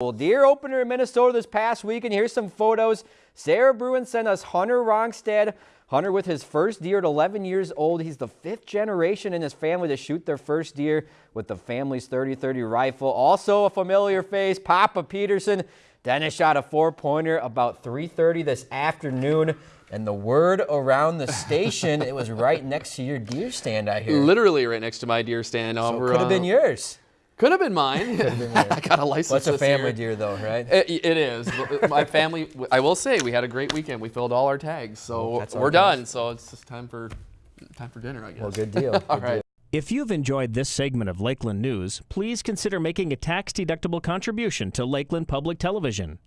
Well, deer opener in Minnesota this past week, and Here's some photos. Sarah Bruin sent us Hunter Rongstad. Hunter with his first deer at 11 years old. He's the fifth generation in his family to shoot their first deer with the family's 30-30 rifle. Also a familiar face, Papa Peterson. Dennis shot a four-pointer about 3.30 this afternoon. And the word around the station, it was right next to your deer stand, I hear. Literally right next to my deer stand. So over, could have been uh, yours. Could have been mine. I got a license. What's a family year. deer, though, right? It, it is. My family, I will say, we had a great weekend. We filled all our tags, so That's we're that done. So it's just time for time for dinner, I guess. Well, good deal. all Good right. deal. If you've enjoyed this segment of Lakeland News, please consider making a tax-deductible contribution to Lakeland Public Television.